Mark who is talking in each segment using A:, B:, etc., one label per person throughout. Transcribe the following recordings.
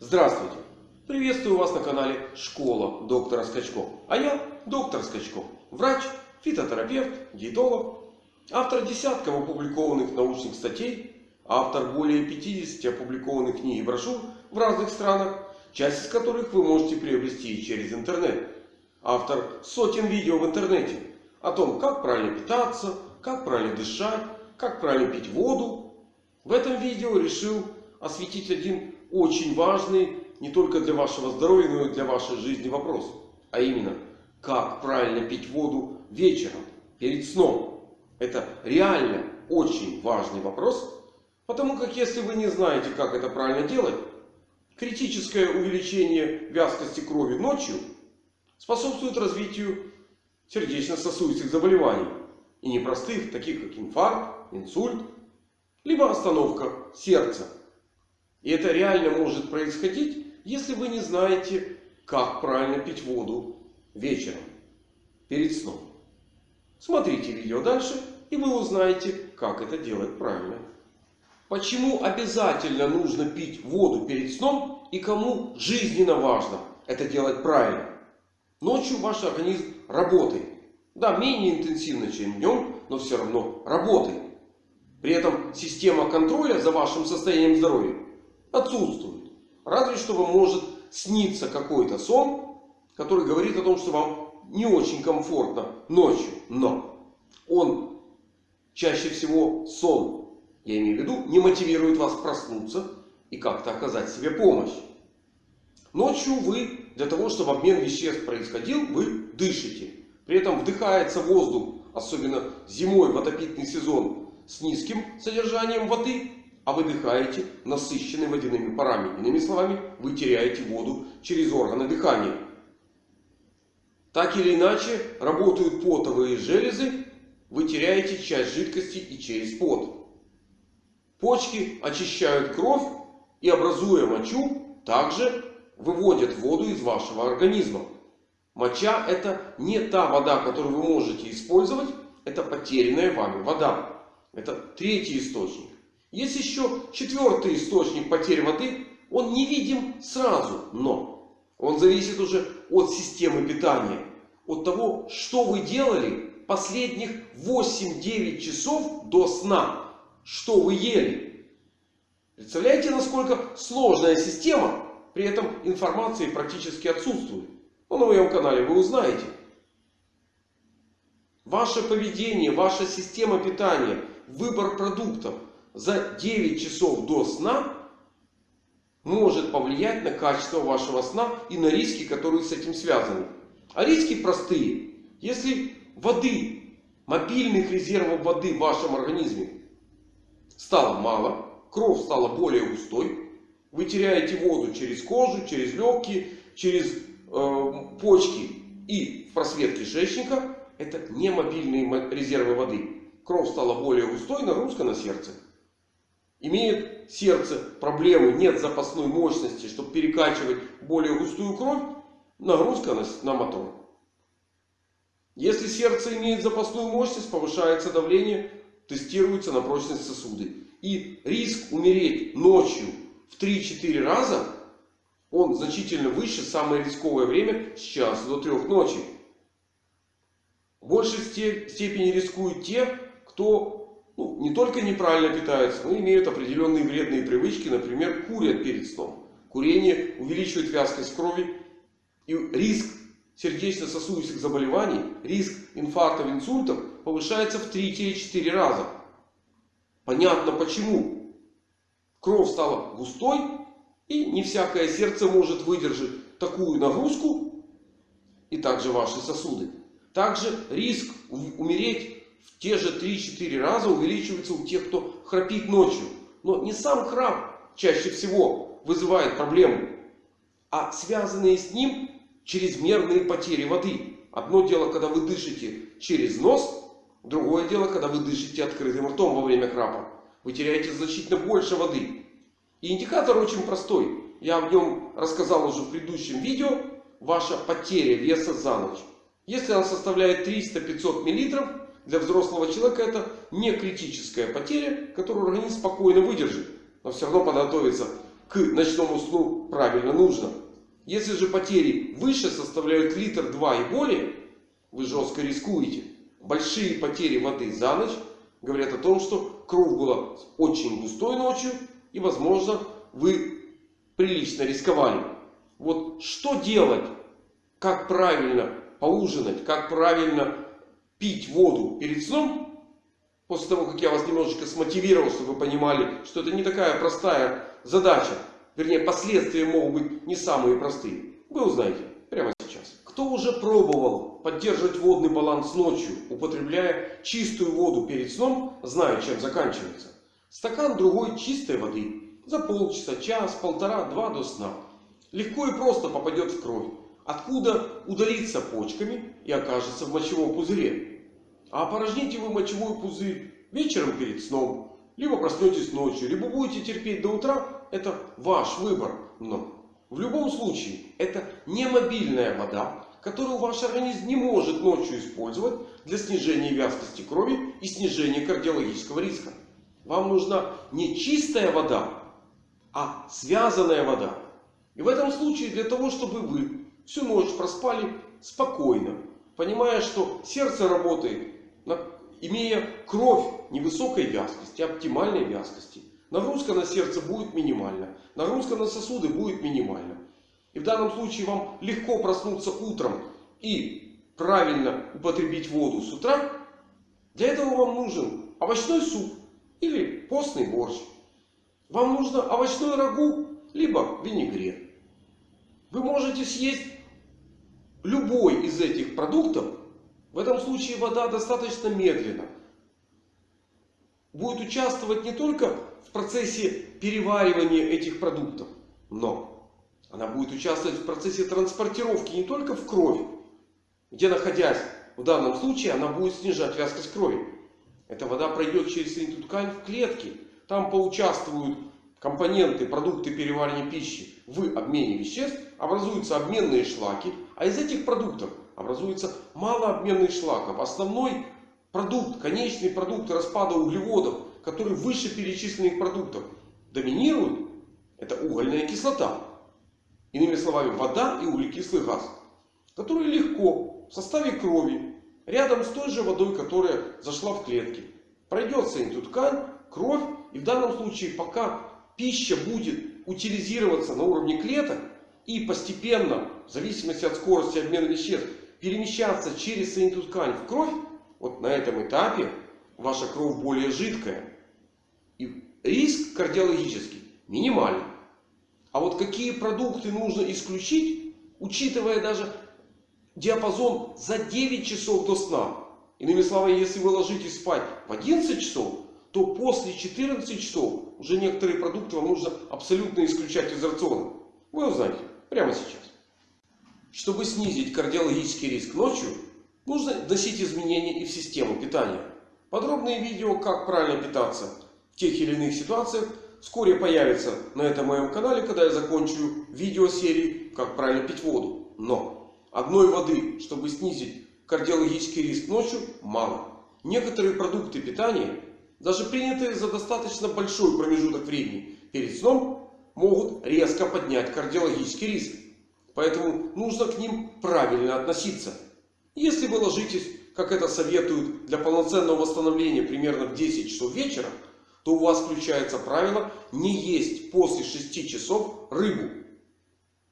A: Здравствуйте! Приветствую вас на канале Школа доктора Скачков. А я доктор Скачков. Врач, фитотерапевт, диетолог. Автор десятков опубликованных научных статей. Автор более 50 опубликованных книг и брошюр в разных странах. Часть из которых вы можете приобрести через интернет. Автор сотен видео в интернете. О том, как правильно питаться, как правильно дышать, как правильно пить воду. В этом видео решил осветить один очень важный не только для вашего здоровья, но и для вашей жизни вопрос. А именно, как правильно пить воду вечером, перед сном. Это реально очень важный вопрос. Потому как если вы не знаете, как это правильно делать, критическое увеличение вязкости крови ночью способствует развитию сердечно-сосудистых заболеваний. И непростых, таких как инфаркт, инсульт, либо остановка сердца. И это реально может происходить, если вы не знаете, как правильно пить воду вечером, перед сном. Смотрите видео дальше, и вы узнаете, как это делать правильно. Почему обязательно нужно пить воду перед сном и кому жизненно важно это делать правильно. Ночью ваш организм работает. Да, менее интенсивно, чем днем, но все равно работает. При этом система контроля за вашим состоянием здоровья отсутствует. Разве что вам может сниться какой-то сон, который говорит о том, что вам не очень комфортно ночью. Но он чаще всего сон, я имею в виду, не мотивирует вас проснуться и как-то оказать себе помощь. Ночью вы, для того, чтобы обмен веществ происходил, вы дышите. При этом вдыхается воздух, особенно зимой в отопительный сезон, с низким содержанием воды. А выдыхаете насыщенный водяными парами. Иными словами, вы теряете воду через органы дыхания. Так или иначе, работают потовые железы. Вы теряете часть жидкости и через пот. Почки очищают кровь и, образуя мочу, также выводят воду из вашего организма. Моча это не та вода, которую вы можете использовать. Это потерянная вами вода. Это третий источник. Есть еще четвертый источник потери воды. Он не видим сразу, но он зависит уже от системы питания. От того, что вы делали последних 8-9 часов до сна. Что вы ели. Представляете, насколько сложная система. При этом информации практически отсутствует. Но на моем канале вы узнаете. Ваше поведение, ваша система питания, выбор продуктов за 9 часов до сна может повлиять на качество вашего сна и на риски, которые с этим связаны. А риски простые. Если воды, мобильных резервов воды в вашем организме стало мало, кровь стала более густой, вы теряете воду через кожу, через легкие, через э, почки и в просвет кишечника. Это не мобильные резервы воды. Кровь стала более густой, нагрузка на сердце. Имеет сердце проблемы, нет запасной мощности, чтобы перекачивать более густую кровь, нагрузка на, на мотор. Если сердце имеет запасную мощность, повышается давление, тестируется на прочность сосуды. И риск умереть ночью в 3-4 раза, он значительно выше, самое рисковое время с часа до 3 ночи. В большей степени рискуют те, кто ну, не только неправильно питается, но имеют определенные вредные привычки. Например, курят перед сном. Курение увеличивает вязкость крови. И риск сердечно-сосудистых заболеваний, риск инфарктов, инсультов повышается в 3-4 раза. Понятно почему. Кровь стала густой. И не всякое сердце может выдержать такую нагрузку. И также ваши сосуды. Также риск умереть те же 3-4 раза увеличивается у тех, кто храпит ночью. Но не сам храп чаще всего вызывает проблему. А связанные с ним чрезмерные потери воды. Одно дело, когда вы дышите через нос. Другое дело, когда вы дышите открытым ртом во время храпа. Вы теряете значительно больше воды. И индикатор очень простой. Я в нем рассказал уже в предыдущем видео. Ваша потеря веса за ночь. Если она составляет 300-500 мл, для взрослого человека это не критическая потеря, которую организм спокойно выдержит. Но все равно подготовиться к ночному сну правильно нужно. Если же потери выше составляют литр 2 и более, вы жестко рискуете. Большие потери воды за ночь говорят о том, что кровь была очень густой ночью. И возможно вы прилично рисковали. Вот что делать? Как правильно поужинать? Как правильно пить воду перед сном? После того, как я вас немножечко смотивировал, чтобы вы понимали, что это не такая простая задача. Вернее, последствия могут быть не самые простые. Вы узнаете прямо сейчас. Кто уже пробовал поддерживать водный баланс ночью, употребляя чистую воду перед сном, знает, чем заканчивается. Стакан другой чистой воды. За полчаса, час, полтора, два до сна. Легко и просто попадет в кровь. Откуда удалится почками и окажется в мочевом пузыре. А опорожните вы мочевой пузырь вечером перед сном. Либо проснетесь ночью, либо будете терпеть до утра. Это ваш выбор. Но в любом случае это не мобильная вода, которую ваш организм не может ночью использовать для снижения вязкости крови и снижения кардиологического риска. Вам нужна не чистая вода, а связанная вода. И в этом случае для того, чтобы вы всю ночь проспали спокойно, понимая, что сердце работает, имея кровь невысокой вязкости, оптимальной вязкости. Нагрузка на сердце будет минимальна. Нагрузка на сосуды будет минимальна. И в данном случае вам легко проснуться утром и правильно употребить воду с утра. Для этого вам нужен овощной суп или постный борщ. Вам нужно овощной рагу, либо винегрет. Вы можете съесть любой из этих продуктов. В этом случае вода достаточно медленно будет участвовать не только в процессе переваривания этих продуктов, но она будет участвовать в процессе транспортировки не только в кровь, где находясь в данном случае она будет снижать вязкость крови. Эта вода пройдет через соединительную ткань в клетки. Там поучаствуют компоненты, продукты переваривания пищи в обмене веществ. Образуются обменные шлаки. А из этих продуктов образуется малообменный шлаков. Основной продукт, конечный продукт распада углеводов, который выше перечисленных продуктов, доминирует. Это угольная кислота. Иными словами, вода и углекислый газ. Который легко в составе крови рядом с той же водой, которая зашла в клетки. Пройдет соединительную ткань, кровь. И в данном случае, пока пища будет утилизироваться на уровне клеток и постепенно, в зависимости от скорости обмена веществ, перемещаться через соединительную ткань в кровь, вот на этом этапе ваша кровь более жидкая. И риск кардиологический минимальный. А вот какие продукты нужно исключить, учитывая даже диапазон за 9 часов до сна. Иными словами, если вы ложитесь спать в 11 часов, то после 14 часов уже некоторые продукты вам нужно абсолютно исключать из рациона. Вы узнаете прямо сейчас. Чтобы снизить кардиологический риск ночью, нужно вносить изменения и в систему питания. Подробные видео, как правильно питаться в тех или иных ситуациях, вскоре появится на этом моем канале, когда я закончу видеосерии «Как правильно пить воду». Но Одной воды, чтобы снизить кардиологический риск ночью, мало. Некоторые продукты питания, даже принятые за достаточно большой промежуток времени перед сном, могут резко поднять кардиологический риск. Поэтому нужно к ним правильно относиться. Если вы ложитесь, как это советуют, для полноценного восстановления примерно в 10 часов вечера, то у вас включается правило не есть после 6 часов рыбу.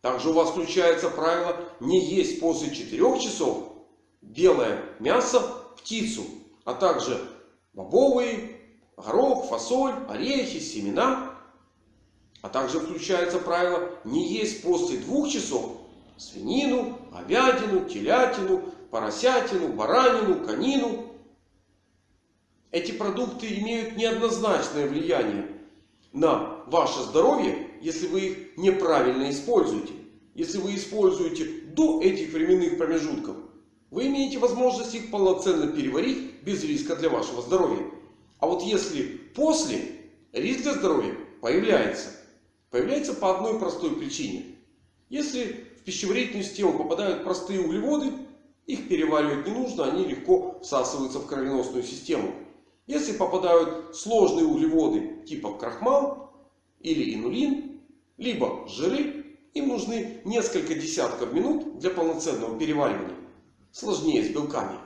A: Также у вас включается правило не есть после 4 часов белое мясо, птицу, а также бобовые, горох, фасоль, орехи, семена. А также включается правило не есть после 2 часов свинину, говядину, телятину, поросятину, баранину, конину. Эти продукты имеют неоднозначное влияние на ваше здоровье, если вы их неправильно используете. Если вы используете до этих временных промежутков, вы имеете возможность их полноценно переварить без риска для вашего здоровья. А вот если после, риск для здоровья появляется. Появляется по одной простой причине. Если в пищеварительную систему попадают простые углеводы, их переваривать не нужно, они легко всасываются в кровеносную систему. Если попадают сложные углеводы типа крахмал или инулин, либо жиры. Им нужны несколько десятков минут для полноценного переваривания. Сложнее с белками.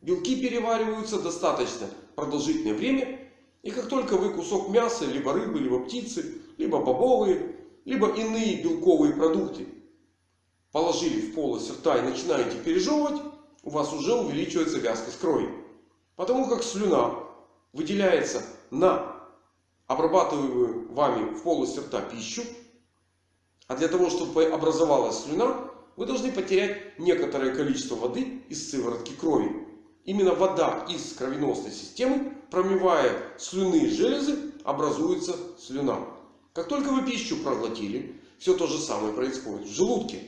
A: Белки перевариваются достаточно продолжительное время. И как только вы кусок мяса, либо рыбы, либо птицы, либо бобовые, либо иные белковые продукты положили в полость рта и начинаете пережевывать, у вас уже увеличивается вязкость крови. Потому как слюна выделяется на обрабатываемую вами в полости рта пищу. А для того, чтобы образовалась слюна, вы должны потерять некоторое количество воды из сыворотки крови. Именно вода из кровеносной системы, промывая слюны железы, образуется слюна. Как только вы пищу проглотили, все то же самое происходит в желудке.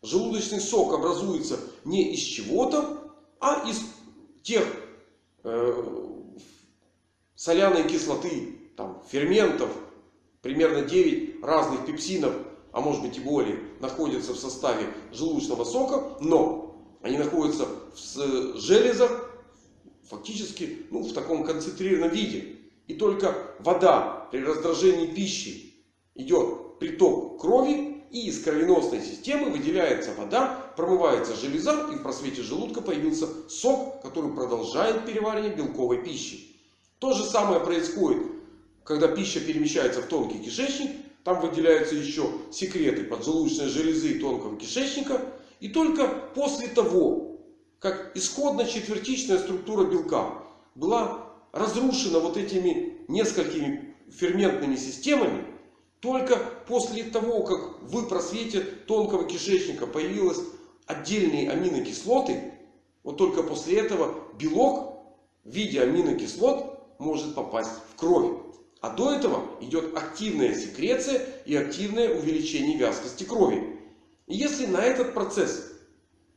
A: Желудочный сок образуется не из чего-то, а из тех э, соляной кислоты, там, ферментов, примерно 9 разных пепсинов, а может быть и более, находятся в составе желудочного сока. Но они находятся в железах фактически ну, в таком концентрированном виде. И только вода при раздражении пищи идет приток крови и из кровеносной системы выделяется вода, промывается железа и в просвете желудка появился сок, который продолжает переваривание белковой пищи. То же самое происходит, когда пища перемещается в тонкий кишечник. Там выделяются еще секреты поджелудочной железы и тонкого кишечника. И только после того, как исходно четвертичная структура белка была разрушена вот этими несколькими ферментными системами, только после того, как в просвете тонкого кишечника появились отдельные аминокислоты, вот только после этого белок в виде аминокислот может попасть в кровь. А до этого идет активная секреция и активное увеличение вязкости крови. Если на этот процесс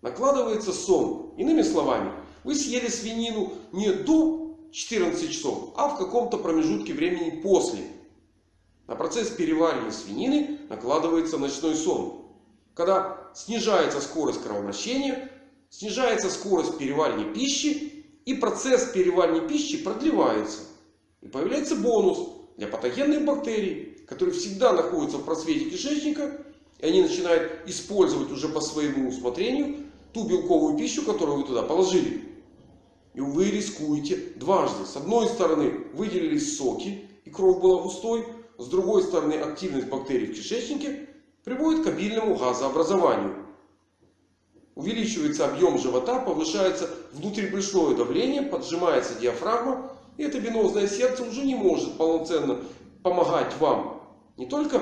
A: накладывается сон, иными словами, вы съели свинину не до 14 часов, а в каком-то промежутке времени после. На процесс переваривания свинины накладывается ночной сон. Когда снижается скорость кровообращения, снижается скорость переваривания пищи. И процесс переваривания пищи продлевается. И появляется бонус для патогенных бактерий, которые всегда находятся в просвете кишечника. И они начинают использовать уже по своему усмотрению ту белковую пищу, которую вы туда положили. И вы рискуете дважды. С одной стороны выделились соки и кровь была густой. С другой стороны, активность бактерий в кишечнике приводит к обильному газообразованию. Увеличивается объем живота, повышается внутрибрюшное давление, поджимается диафрагма. И это венозное сердце уже не может полноценно помогать вам не только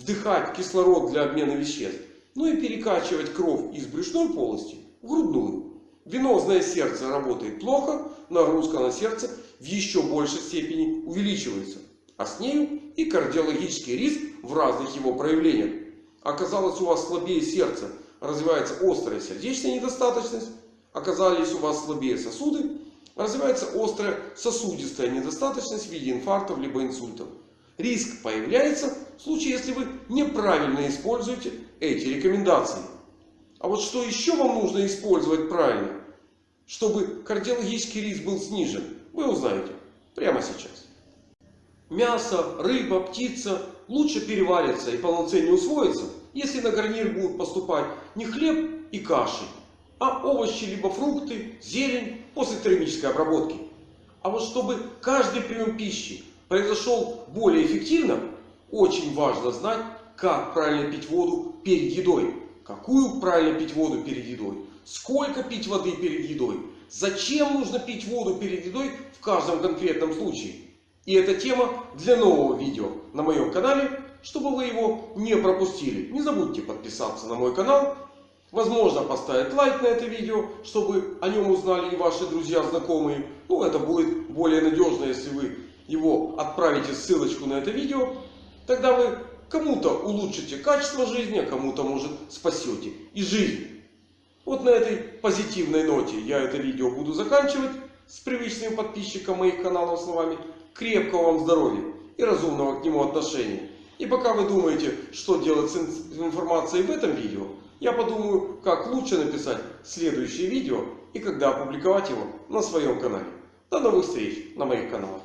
A: вдыхать кислород для обмена веществ, но и перекачивать кровь из брюшной полости в грудную. Венозное сердце работает плохо, нагрузка на сердце в еще большей степени увеличивается а с нею и кардиологический риск в разных его проявлениях. Оказалось у вас слабее сердце, развивается острая сердечная недостаточность. Оказались у вас слабее сосуды, развивается острая сосудистая недостаточность в виде инфарктов либо инсультов. Риск появляется в случае, если вы неправильно используете эти рекомендации. А вот что еще вам нужно использовать правильно, чтобы кардиологический риск был снижен, вы узнаете прямо сейчас мясо, рыба, птица лучше переварится и полноценнее усвоится, если на гарнир будут поступать не хлеб и каши, а овощи либо фрукты, зелень после термической обработки. А вот чтобы каждый прием пищи произошел более эффективно, очень важно знать, как правильно пить воду перед едой. Какую правильно пить воду перед едой. Сколько пить воды перед едой. Зачем нужно пить воду перед едой в каждом конкретном случае. И эта тема для нового видео на моем канале. Чтобы вы его не пропустили, не забудьте подписаться на мой канал. Возможно поставить лайк на это видео, чтобы о нем узнали и ваши друзья, знакомые. Ну это будет более надежно, если вы его отправите ссылочку на это видео. Тогда вы кому-то улучшите качество жизни, а кому-то может спасете и жизнь. Вот на этой позитивной ноте я это видео буду заканчивать с привычными подписчикам моих каналов словами крепкого вам здоровья и разумного к нему отношения. И пока вы думаете, что делать с информацией в этом видео, я подумаю, как лучше написать следующее видео и когда опубликовать его на своем канале. До новых встреч на моих каналах.